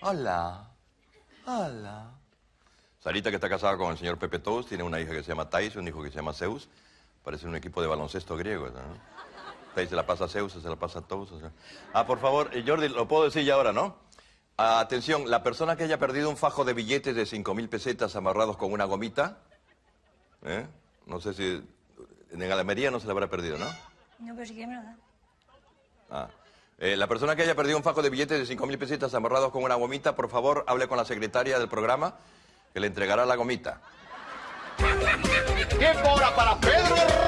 Hola. Hola. Sarita, que está casada con el señor Pepe Tous, tiene una hija que se llama Thais, un hijo que se llama Zeus. Parece un equipo de baloncesto griego, ¿no? Thais se la pasa a Zeus, se la pasa a Tous. o sea. Ah, por favor, eh, Jordi, lo puedo decir ya ahora, ¿no? Ah, atención, la persona que haya perdido un fajo de billetes de 5.000 pesetas amarrados con una gomita, ¿eh? No sé si... En Almería no se la habrá perdido, ¿no? No, pero si quieres me lo da. Ah. Eh, la persona que haya perdido un fajo de billetes de 5.000 pesetas amarrados con una gomita, por favor, hable con la secretaria del programa que le entregará la gomita. Tiempo ahora para Pedro.